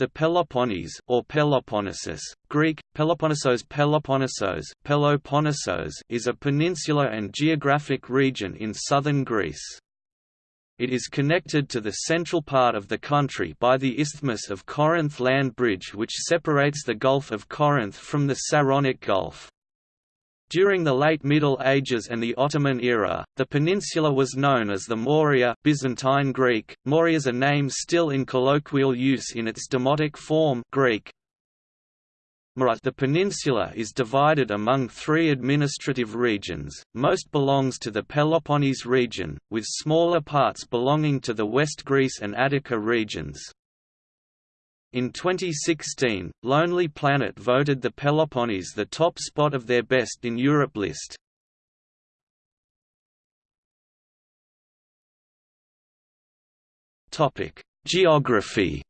The Peloponnese, or Peloponnesus, Greek, Peloponnesos Peloponnesos, Peloponnesos is a peninsula and geographic region in southern Greece. It is connected to the central part of the country by the Isthmus of Corinth land bridge which separates the Gulf of Corinth from the Saronic Gulf. During the late Middle Ages and the Ottoman era, the peninsula was known as the Morea Byzantine Greek. Morea is a name still in colloquial use in its demotic form Greek. The peninsula is divided among three administrative regions, most belongs to the Peloponnese region, with smaller parts belonging to the West Greece and Attica regions. In 2016, Lonely Planet voted the Peloponnese the top spot of their Best in Europe list. Geography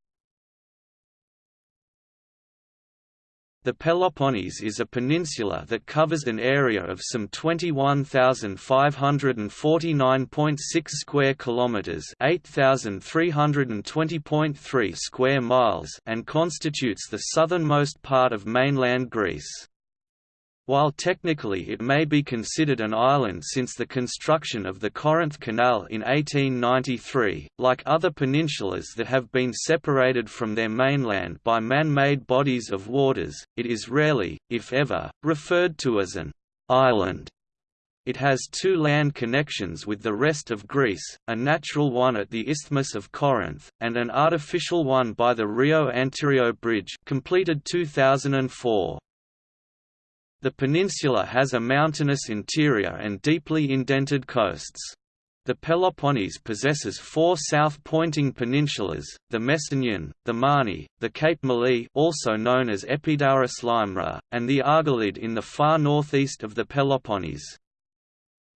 The Peloponnese is a peninsula that covers an area of some 21,549.6 square kilometers, 8,320.3 square miles, and constitutes the southernmost part of mainland Greece. While technically it may be considered an island since the construction of the Corinth Canal in 1893, like other peninsulas that have been separated from their mainland by man-made bodies of waters, it is rarely, if ever, referred to as an island. It has two land connections with the rest of Greece, a natural one at the Isthmus of Corinth, and an artificial one by the Rio Antirrio Bridge completed 2004. The peninsula has a mountainous interior and deeply indented coasts. The Peloponnese possesses four south-pointing peninsulas, the Messenian, the Mani, the Cape Malea also known as Epidaurus limra, and the Argolid in the far northeast of the Peloponnese.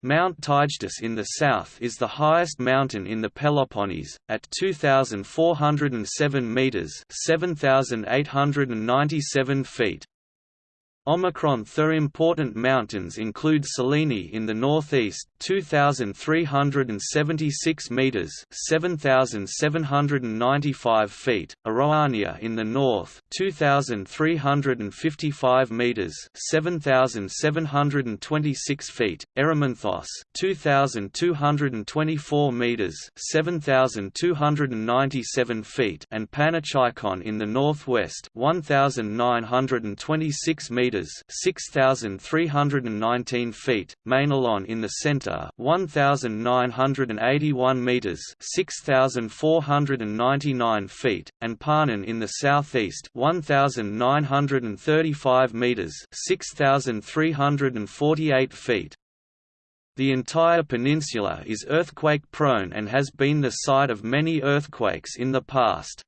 Mount Taygetus in the south is the highest mountain in the Peloponnese, at 2,407 metres 7,897 feet. Omicron Thur important mountains include Cyllene in the northeast 2376 meters 7795 feet Aroania in the north 2355 meters 7726 feet Erymanthos 2224 meters 7297 feet and Panachaikon in the northwest 1926 meters meters, 6319 feet, Mainalon in the center, 1981 meters, 6499 feet, and Parnon in the southeast, 1935 meters, 6348 feet. The entire peninsula is earthquake-prone and has been the site of many earthquakes in the past.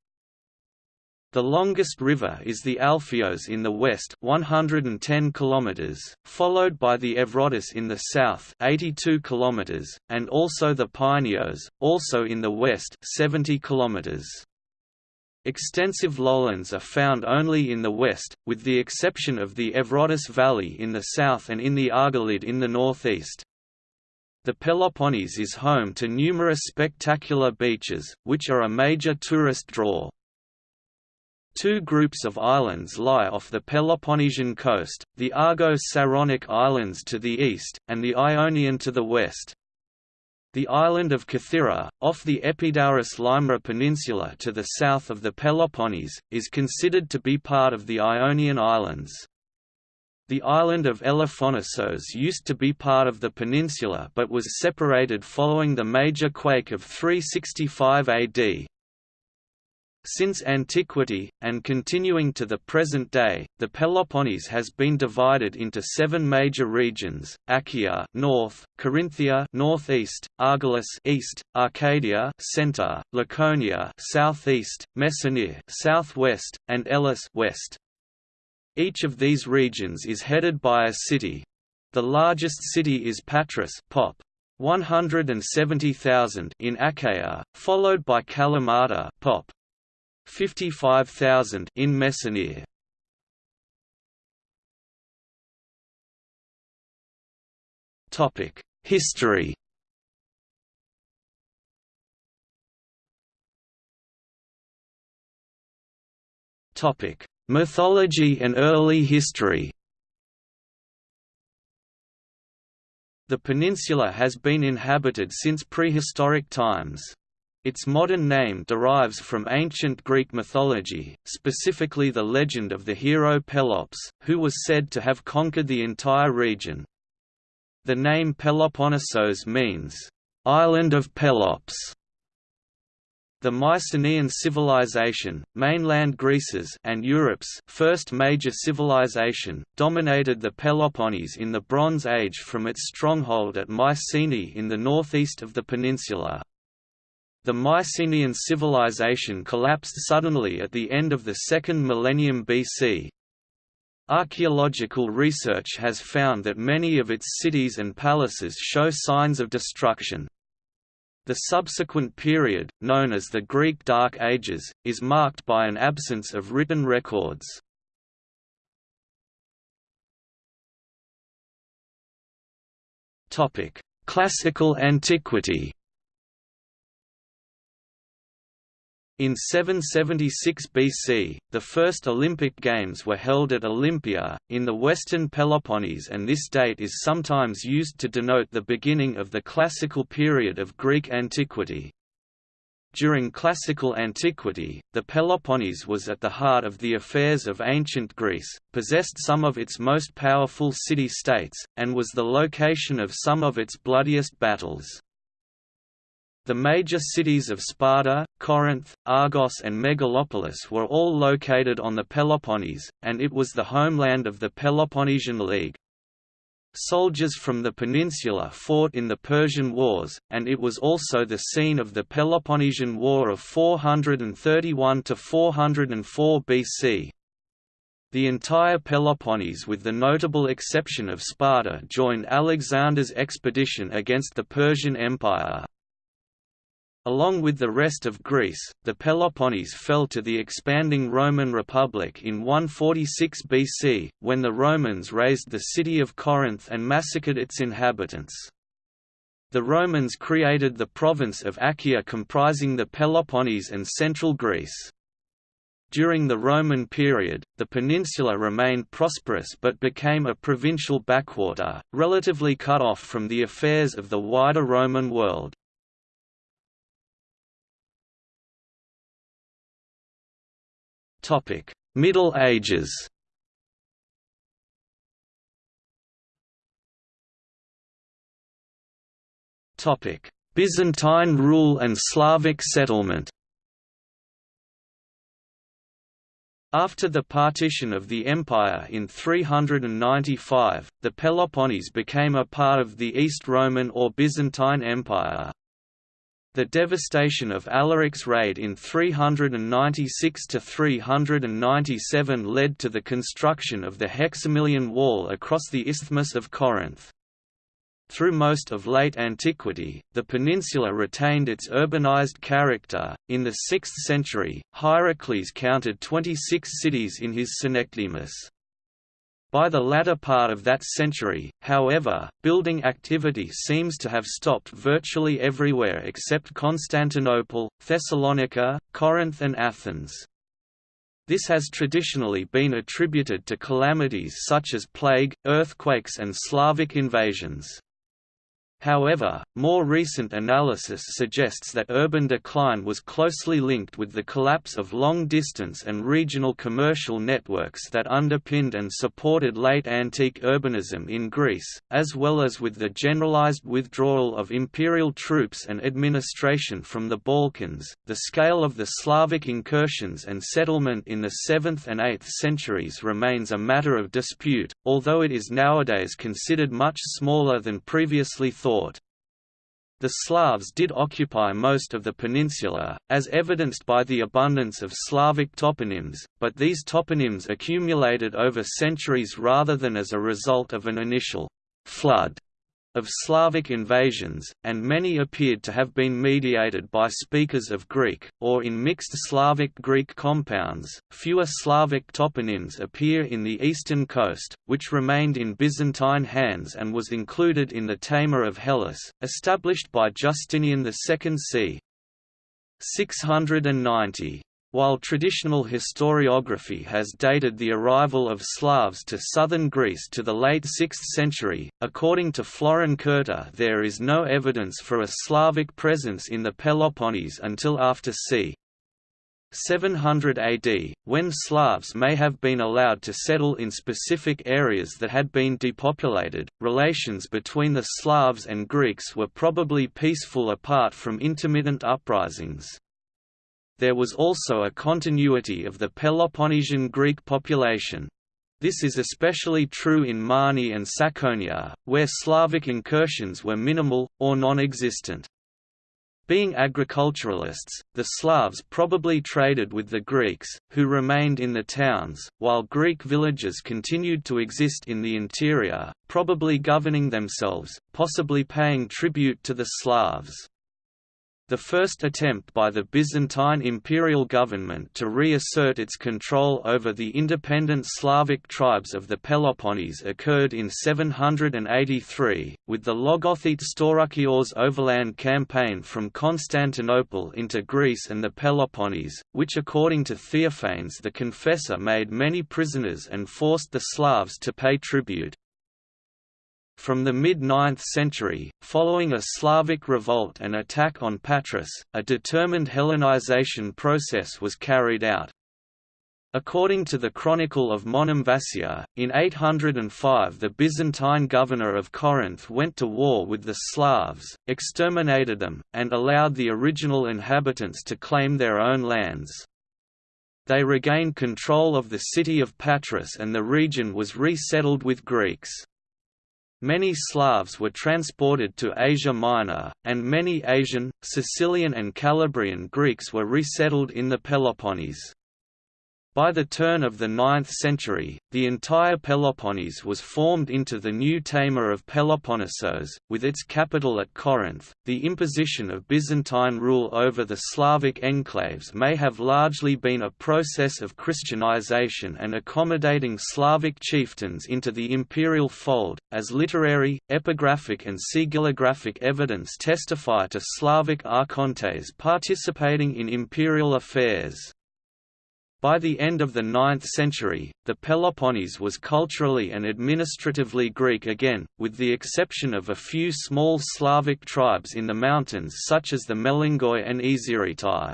The longest river is the Alfios in the west 110 km, followed by the Evrotas in the south 82 km, and also the Pineos, also in the west 70 km. Extensive lowlands are found only in the west, with the exception of the Evrotas Valley in the south and in the Argolid in the northeast. The Peloponnese is home to numerous spectacular beaches, which are a major tourist draw. Two groups of islands lie off the Peloponnesian coast, the Argo-Saronic Islands to the east, and the Ionian to the west. The island of Kythera, off the Epidaurus Limra Peninsula to the south of the Peloponnese, is considered to be part of the Ionian Islands. The island of Elafonisos used to be part of the peninsula but was separated following the major quake of 365 AD. Since antiquity, and continuing to the present day, the Peloponnese has been divided into seven major regions: Achaea north, Corinthia northeast, Argolis east, Arcadia center, Laconia southeast, Messenia southwest, and Elis west. Each of these regions is headed by a city. The largest city is Patras Pop, 170,000 in Achaea, followed by Kalamata Pop, 55,000 in Messenia. Topic: History. Topic: Mythology and early history. The peninsula has been inhabited since prehistoric times. Its modern name derives from ancient Greek mythology, specifically the legend of the hero Pelops, who was said to have conquered the entire region. The name Peloponnesos means, "...island of Pelops", the Mycenaean civilization, mainland Greece's and Europe's first major civilization, dominated the Peloponnese in the Bronze Age from its stronghold at Mycenae in the northeast of the peninsula. The Mycenaean civilization collapsed suddenly at the end of the second millennium BC. Archaeological research has found that many of its cities and palaces show signs of destruction. The subsequent period, known as the Greek Dark Ages, is marked by an absence of written records. Classical antiquity In 776 BC, the first Olympic Games were held at Olympia, in the western Peloponnese and this date is sometimes used to denote the beginning of the classical period of Greek antiquity. During classical antiquity, the Peloponnese was at the heart of the affairs of ancient Greece, possessed some of its most powerful city-states, and was the location of some of its bloodiest battles. The major cities of Sparta, Corinth, Argos and Megalopolis were all located on the Peloponnese, and it was the homeland of the Peloponnesian League. Soldiers from the peninsula fought in the Persian Wars, and it was also the scene of the Peloponnesian War of 431–404 BC. The entire Peloponnese with the notable exception of Sparta joined Alexander's expedition against the Persian Empire. Along with the rest of Greece, the Peloponnese fell to the expanding Roman Republic in 146 BC, when the Romans razed the city of Corinth and massacred its inhabitants. The Romans created the province of Achaea comprising the Peloponnese and central Greece. During the Roman period, the peninsula remained prosperous but became a provincial backwater, relatively cut off from the affairs of the wider Roman world. Topic: Middle Ages. Topic: Byzantine rule and Slavic settlement. After the partition of the empire in 395, the Peloponnese became a part of the East Roman or Byzantine Empire. The devastation of Alaric's raid in 396–397 led to the construction of the Hexamilion Wall across the Isthmus of Corinth. Through most of late antiquity, the peninsula retained its urbanized character. In the 6th century, Hierocles counted 26 cities in his Synecdemus. By the latter part of that century, however, building activity seems to have stopped virtually everywhere except Constantinople, Thessalonica, Corinth and Athens. This has traditionally been attributed to calamities such as plague, earthquakes and Slavic invasions. However, more recent analysis suggests that urban decline was closely linked with the collapse of long-distance and regional commercial networks that underpinned and supported late antique urbanism in Greece, as well as with the generalized withdrawal of imperial troops and administration from the Balkans. The scale of the Slavic incursions and settlement in the 7th and 8th centuries remains a matter of dispute, although it is nowadays considered much smaller than previously thought thought. The Slavs did occupy most of the peninsula, as evidenced by the abundance of Slavic toponyms, but these toponyms accumulated over centuries rather than as a result of an initial flood of Slavic invasions, and many appeared to have been mediated by speakers of Greek, or in mixed Slavic-Greek compounds. Fewer Slavic toponyms appear in the eastern coast, which remained in Byzantine hands and was included in the Tamer of Hellas, established by Justinian II c. 690. While traditional historiography has dated the arrival of Slavs to southern Greece to the late 6th century, according to Florin Curta there is no evidence for a Slavic presence in the Peloponnese until after c. 700 AD, when Slavs may have been allowed to settle in specific areas that had been depopulated, relations between the Slavs and Greeks were probably peaceful apart from intermittent uprisings. There was also a continuity of the Peloponnesian Greek population. This is especially true in Mani and Tsakonia, where Slavic incursions were minimal, or non-existent. Being agriculturalists, the Slavs probably traded with the Greeks, who remained in the towns, while Greek villages continued to exist in the interior, probably governing themselves, possibly paying tribute to the Slavs. The first attempt by the Byzantine imperial government to reassert its control over the independent Slavic tribes of the Peloponnese occurred in 783, with the Logothete Staurakios overland campaign from Constantinople into Greece and the Peloponnese, which according to Theophanes the Confessor made many prisoners and forced the Slavs to pay tribute. From the mid-9th century, following a Slavic revolt and attack on Patras, a determined Hellenization process was carried out. According to the Chronicle of Monemvasia, in 805 the Byzantine governor of Corinth went to war with the Slavs, exterminated them, and allowed the original inhabitants to claim their own lands. They regained control of the city of Patras and the region was resettled with Greeks. Many Slavs were transported to Asia Minor, and many Asian, Sicilian and Calabrian Greeks were resettled in the Peloponnese. By the turn of the 9th century, the entire Peloponnese was formed into the new Tamer of Peloponnesos, with its capital at Corinth. The imposition of Byzantine rule over the Slavic enclaves may have largely been a process of Christianization and accommodating Slavic chieftains into the imperial fold, as literary, epigraphic, and sigillographic evidence testify to Slavic archontes participating in imperial affairs. By the end of the 9th century, the Peloponnese was culturally and administratively Greek again, with the exception of a few small Slavic tribes in the mountains such as the Melingoi and Iziritai.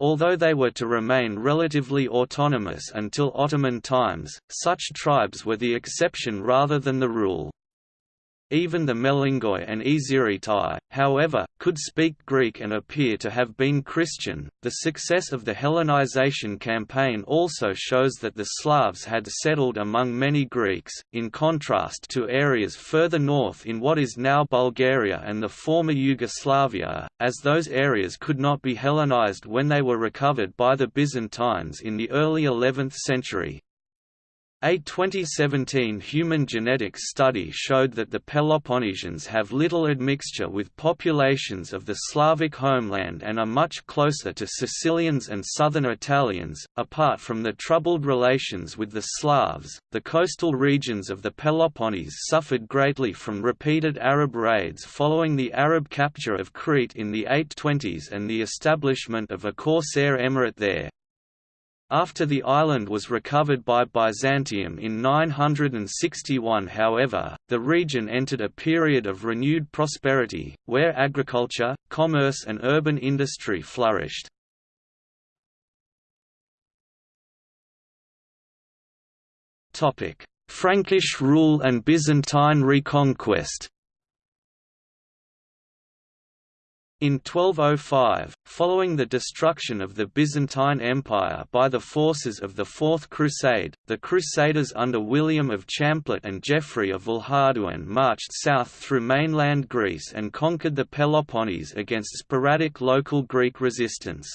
Although they were to remain relatively autonomous until Ottoman times, such tribes were the exception rather than the rule. Even the Melingoi and Iziritai, however, could speak Greek and appear to have been Christian. The success of the Hellenization campaign also shows that the Slavs had settled among many Greeks, in contrast to areas further north in what is now Bulgaria and the former Yugoslavia, as those areas could not be Hellenized when they were recovered by the Byzantines in the early 11th century. A 2017 human genetics study showed that the Peloponnesians have little admixture with populations of the Slavic homeland and are much closer to Sicilians and southern Italians. Apart from the troubled relations with the Slavs, the coastal regions of the Peloponnese suffered greatly from repeated Arab raids following the Arab capture of Crete in the 820s and the establishment of a corsair emirate there. After the island was recovered by Byzantium in 961 however, the region entered a period of renewed prosperity, where agriculture, commerce and urban industry flourished. Frankish rule and Byzantine reconquest In 1205, following the destruction of the Byzantine Empire by the forces of the Fourth Crusade, the Crusaders under William of Champlitte and Geoffrey of Villehardouin marched south through mainland Greece and conquered the Peloponnese against sporadic local Greek resistance.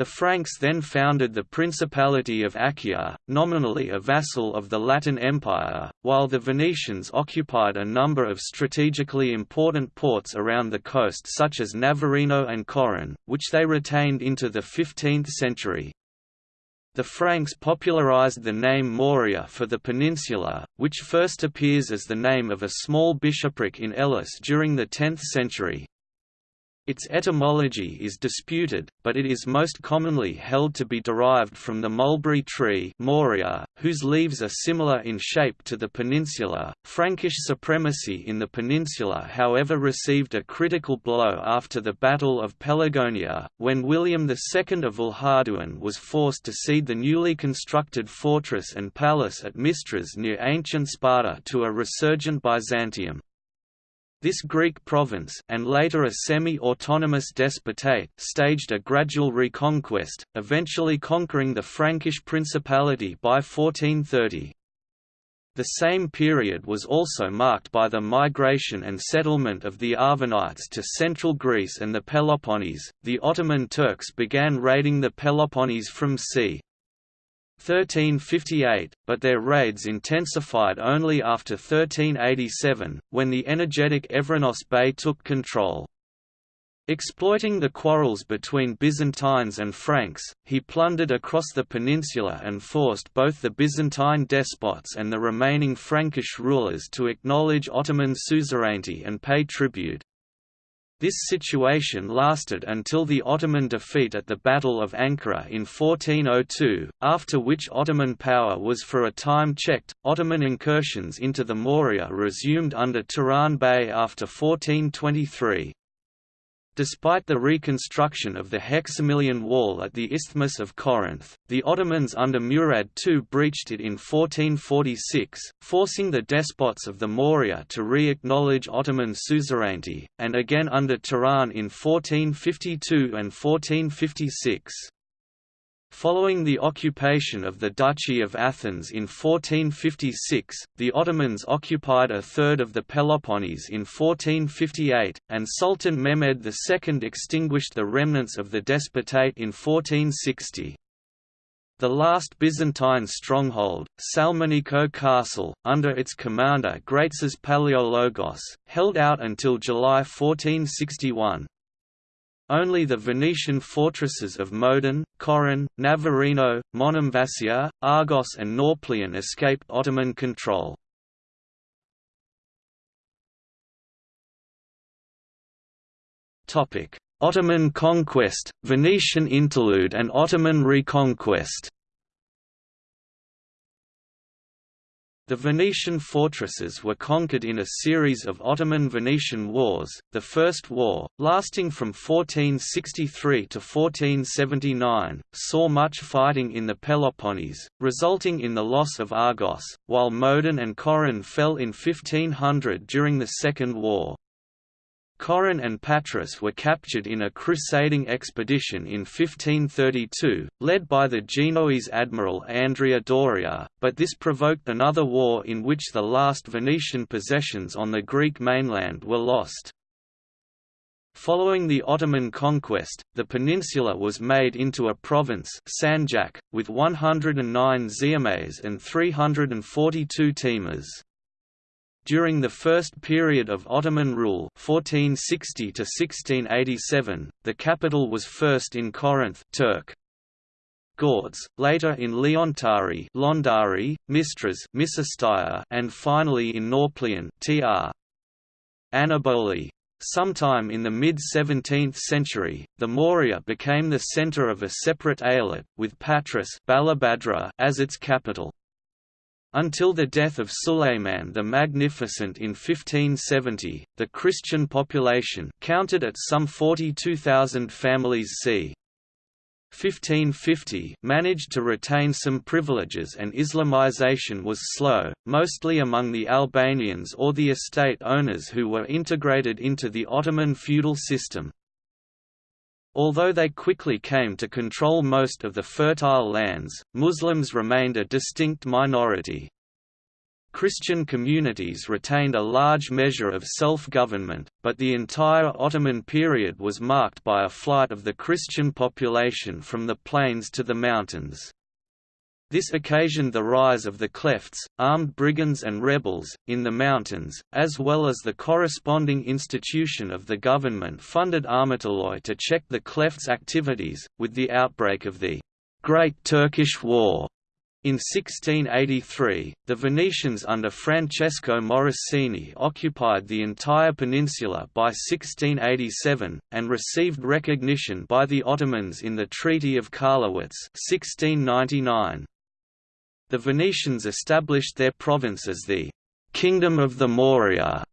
The Franks then founded the Principality of Achaia, nominally a vassal of the Latin Empire, while the Venetians occupied a number of strategically important ports around the coast such as Navarino and Coron, which they retained into the 15th century. The Franks popularized the name Morea for the peninsula, which first appears as the name of a small bishopric in Elis during the 10th century. Its etymology is disputed, but it is most commonly held to be derived from the mulberry tree Moria, whose leaves are similar in shape to the peninsula. Frankish supremacy in the peninsula however received a critical blow after the Battle of Pelagonia, when William II of Villehardouin was forced to cede the newly constructed fortress and palace at Mistras near ancient Sparta to a resurgent Byzantium. This Greek province and later a semi-autonomous despotate staged a gradual reconquest, eventually conquering the Frankish Principality by 1430. The same period was also marked by the migration and settlement of the Arvanites to central Greece and the Peloponnese. The Ottoman Turks began raiding the Peloponnese from c. 1358, but their raids intensified only after 1387, when the energetic Evrenos Bey took control. Exploiting the quarrels between Byzantines and Franks, he plundered across the peninsula and forced both the Byzantine despots and the remaining Frankish rulers to acknowledge Ottoman suzerainty and pay tribute. This situation lasted until the Ottoman defeat at the Battle of Ankara in 1402, after which Ottoman power was for a time checked. Ottoman incursions into the Morea resumed under Turan Bey after 1423. Despite the reconstruction of the Hexamilion Wall at the Isthmus of Corinth, the Ottomans under Murad II breached it in 1446, forcing the despots of the Morea to re-acknowledge Ottoman suzerainty, and again under Turan in 1452 and 1456. Following the occupation of the Duchy of Athens in 1456, the Ottomans occupied a third of the Peloponnese in 1458, and Sultan Mehmed II extinguished the remnants of the despotate in 1460. The last Byzantine stronghold, Salmeniko Castle, under its commander Graitzes Palaiologos, held out until July 1461. Only the Venetian fortresses of Modon, Coron, Navarino, Monemvasia, Argos and Nauplion escaped Ottoman control. Ottoman conquest, Venetian interlude and Ottoman reconquest The Venetian fortresses were conquered in a series of Ottoman-Venetian wars, the First War, lasting from 1463 to 1479, saw much fighting in the Peloponnese, resulting in the loss of Argos, while Modon and Coron fell in 1500 during the Second War. Coron and Patras were captured in a crusading expedition in 1532, led by the Genoese admiral Andrea Doria, but this provoked another war in which the last Venetian possessions on the Greek mainland were lost. Following the Ottoman conquest, the peninsula was made into a province Sanjak, with 109 ziames and 342 timars. During the first period of Ottoman rule 1460 1687, the capital was first in Corinth Turk. Gordes, later in Leontari Londari, Mistras and finally in Nauplion tr. Anaboli. Sometime in the mid-17th century, the Morea became the centre of a separate eyalet, with Patras as its capital. Until the death of Suleiman the Magnificent in 1570, the Christian population counted at some 42,000 families c. 1550 managed to retain some privileges and Islamization was slow, mostly among the Albanians or the estate owners who were integrated into the Ottoman feudal system. Although they quickly came to control most of the fertile lands, Muslims remained a distinct minority. Christian communities retained a large measure of self-government, but the entire Ottoman period was marked by a flight of the Christian population from the plains to the mountains. This occasioned the rise of the Klephts, armed brigands and rebels, in the mountains, as well as the corresponding institution of the government-funded Armatoloi to check the Klephts' activities. With the outbreak of the Great Turkish War In 1683, the Venetians under Francesco Morosini occupied the entire peninsula by 1687, and received recognition by the Ottomans in the Treaty of Karlowitz 1699. The Venetians established their province as the «Kingdom of the Morea»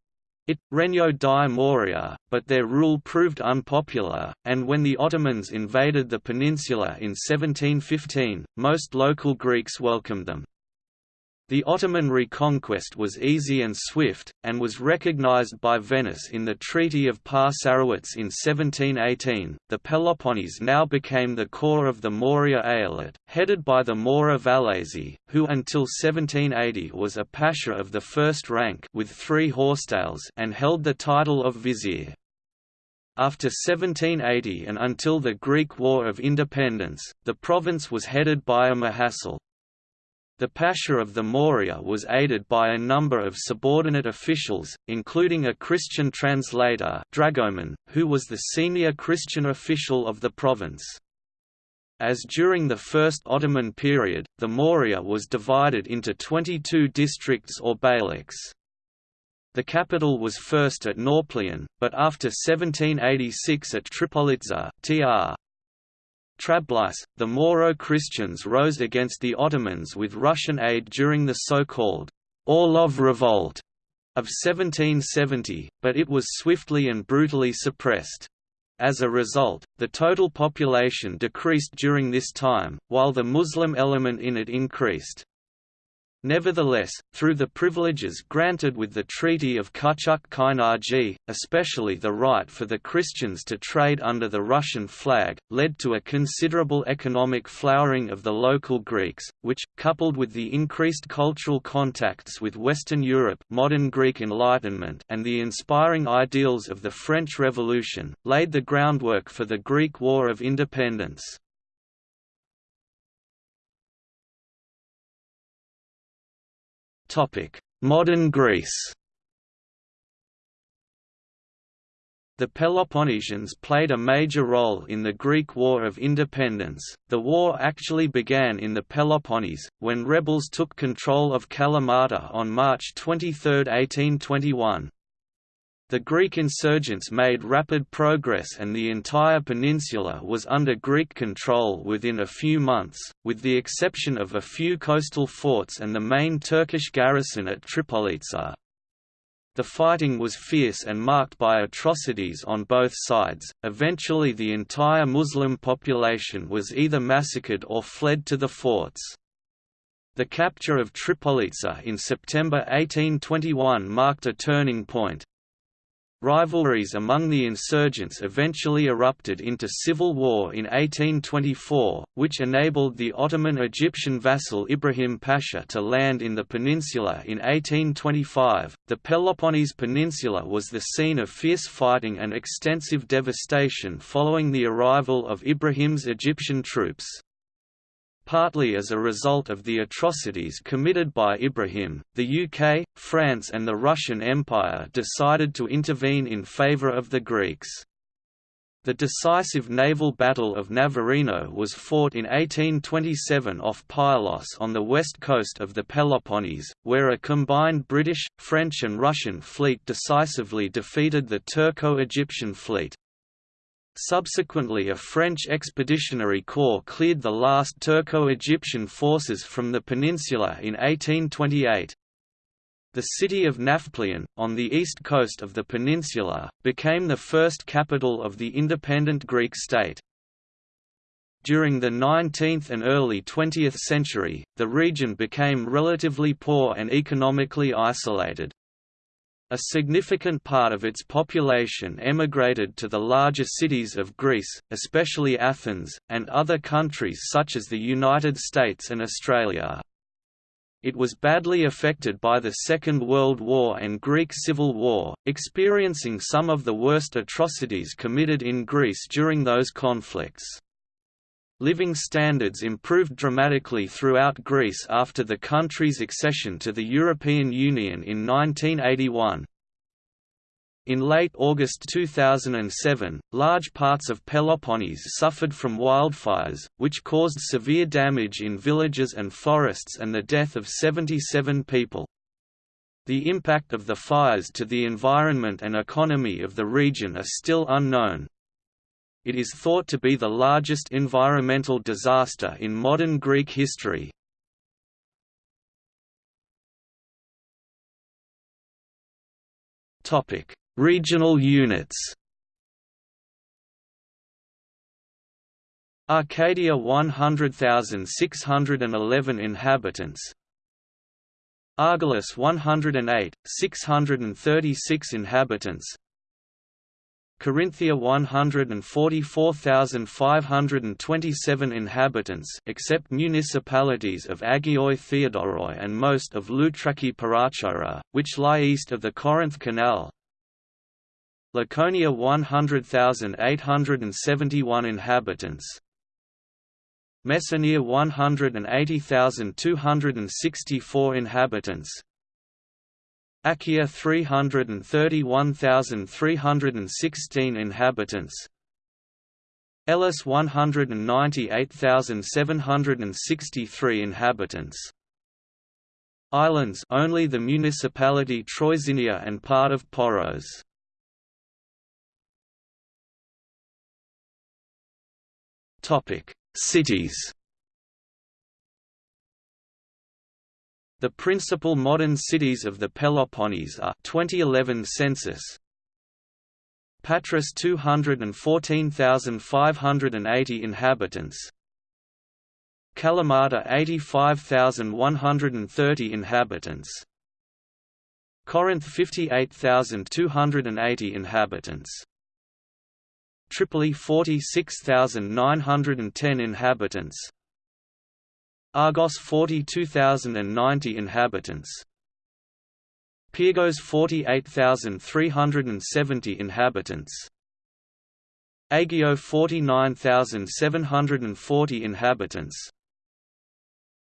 it, Regno di Morea, but their rule proved unpopular, and when the Ottomans invaded the peninsula in 1715, most local Greeks welcomed them. The Ottoman reconquest was easy and swift, and was recognized by Venice in the Treaty of Passarowitz in 1718. The Peloponnese now became the core of the Morea Eyalet, headed by the Mora Valesi, who until 1780 was a pasha of the first rank with three horsetails and held the title of vizier. After 1780 and until the Greek War of Independence, the province was headed by a Mahassal. The Pasha of the Morea was aided by a number of subordinate officials, including a Christian translator Dragoman, who was the senior Christian official of the province. As during the First Ottoman period, the Morea was divided into 22 districts or beyliks. The capital was first at Nauplion, but after 1786 at Tripolitza, tr. Trablis, the Moro Christians rose against the Ottomans with Russian aid during the so-called Orlov Revolt of 1770, but it was swiftly and brutally suppressed. As a result, the total population decreased during this time, while the Muslim element in it increased. Nevertheless, through the privileges granted with the Treaty of Kuchuk-Kainarji, especially the right for the Christians to trade under the Russian flag, led to a considerable economic flowering of the local Greeks, which, coupled with the increased cultural contacts with Western Europe modern Greek Enlightenment and the inspiring ideals of the French Revolution, laid the groundwork for the Greek War of Independence. Modern Greece The Peloponnesians played a major role in the Greek War of Independence. The war actually began in the Peloponnese, when rebels took control of Kalamata on March 23, 1821. The Greek insurgents made rapid progress and the entire peninsula was under Greek control within a few months, with the exception of a few coastal forts and the main Turkish garrison at Tripolitsa. The fighting was fierce and marked by atrocities on both sides. Eventually, the entire Muslim population was either massacred or fled to the forts. The capture of Tripolitsa in September 1821 marked a turning point, Rivalries among the insurgents eventually erupted into civil war in 1824, which enabled the Ottoman Egyptian vassal Ibrahim Pasha to land in the peninsula in 1825. The Peloponnese Peninsula was the scene of fierce fighting and extensive devastation following the arrival of Ibrahim's Egyptian troops. Partly as a result of the atrocities committed by Ibrahim, the UK, France and the Russian Empire decided to intervene in favour of the Greeks. The decisive naval Battle of Navarino was fought in 1827 off Pylos on the west coast of the Peloponnese, where a combined British, French and Russian fleet decisively defeated the Turco-Egyptian fleet. Subsequently a French expeditionary corps cleared the last Turco-Egyptian forces from the peninsula in 1828. The city of Nafplion, on the east coast of the peninsula, became the first capital of the independent Greek state. During the 19th and early 20th century, the region became relatively poor and economically isolated. A significant part of its population emigrated to the larger cities of Greece, especially Athens, and other countries such as the United States and Australia. It was badly affected by the Second World War and Greek Civil War, experiencing some of the worst atrocities committed in Greece during those conflicts. Living standards improved dramatically throughout Greece after the country's accession to the European Union in 1981. In late August 2007, large parts of Peloponnese suffered from wildfires, which caused severe damage in villages and forests and the death of 77 people. The impact of the fires to the environment and economy of the region are still unknown. It is thought to be the largest environmental disaster in modern Greek history. Regional units Arcadia 100,611 inhabitants. Argolis 108, 636 inhabitants Corinthia 144,527 inhabitants except municipalities of Agioi Theodoroi and most of Loutraki Perachora, which lie east of the Corinth Canal. Laconia 100,871 inhabitants. Messenia 180,264 inhabitants Achaia 331,316 inhabitants. Elis 198,763 inhabitants. Islands only the municipality Troizinia and part of Poros. Topic: Cities. The principal modern cities of the Peloponnese are 2011 census. Patras 214,580 inhabitants. Kalamata 85,130 inhabitants. Corinth 58,280 inhabitants. Tripoli 46,910 inhabitants Argos 42,090 inhabitants. Pyrgos 48,370 inhabitants. Aigio 49,740 inhabitants.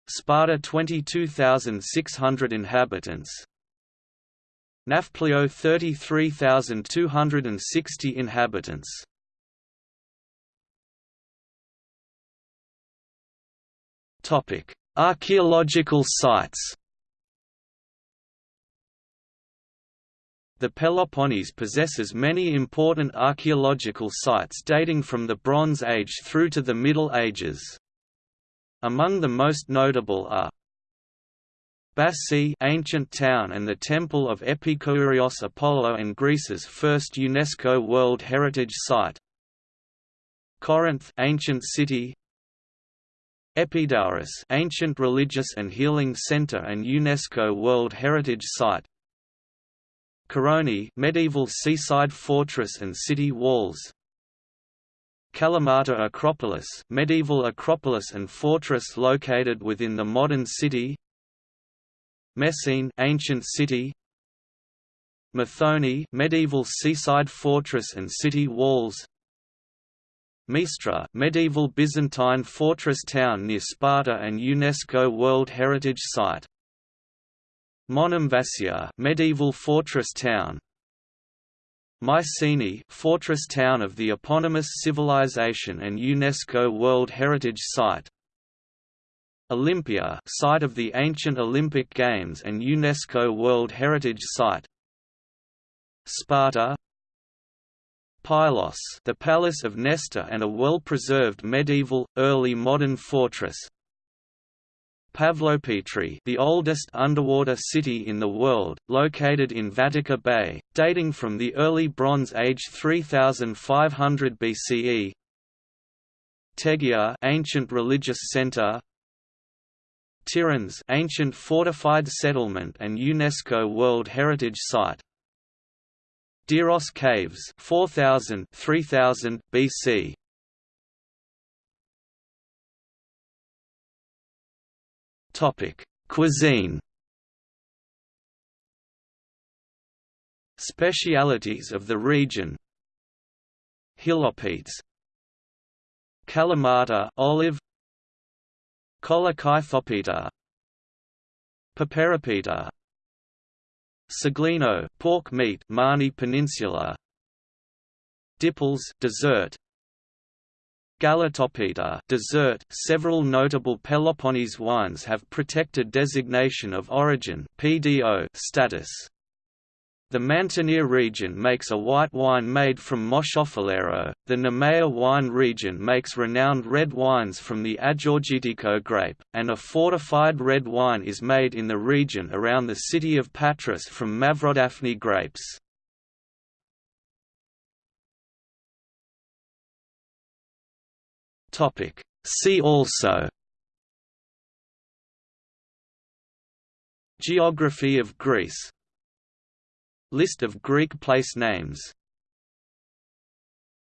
Sparta 22,600 inhabitants. Nafplio 33,260 inhabitants Topic: Archaeological sites. The Peloponnese possesses many important archaeological sites dating from the Bronze Age through to the Middle Ages. Among the most notable are Bassae ancient town and the temple of Epikourios Apollo and Greece's first UNESCO World Heritage Site Corinth ancient city Epidaurus ancient religious and healing center and UNESCO World Heritage Site. Koroni medieval seaside fortress and city walls. Kalamata Acropolis medieval acropolis and fortress located within the modern city. Messene ancient city. Methone medieval seaside fortress and city walls Mistra medieval Byzantine fortress town near Sparta and UNESCO World Heritage Site. Monemvasia medieval fortress town. Mycenae fortress town of the eponymous civilization and UNESCO World Heritage Site. Olympia site of the ancient Olympic Games and UNESCO World Heritage Site. Sparta Pylos the palace of Nestor and a well-preserved medieval, early modern fortress. Pavlopetri the oldest underwater city in the world, located in Vatica Bay, dating from the early Bronze Age 3500 BCE Tegea ancient religious center. Tiryns ancient fortified settlement and UNESCO World Heritage Site Diros Caves 4000 3000 BC Topic Cuisine. Specialities of the region. Hilopites. Kalamata olive. Kolokythopita Paperipita Seglino pork meat Mani Peninsula Diples dessert Galatopita dessert. Several notable Peloponnese wines have protected designation of origin (PDO) status. The Mantinea region makes a white wine made from Moschofilero, the Nemea wine region makes renowned red wines from the Agiorgitiko grape, and a fortified red wine is made in the region around the city of Patras from Mavrodaphne grapes. See also Geography of Greece List of Greek place names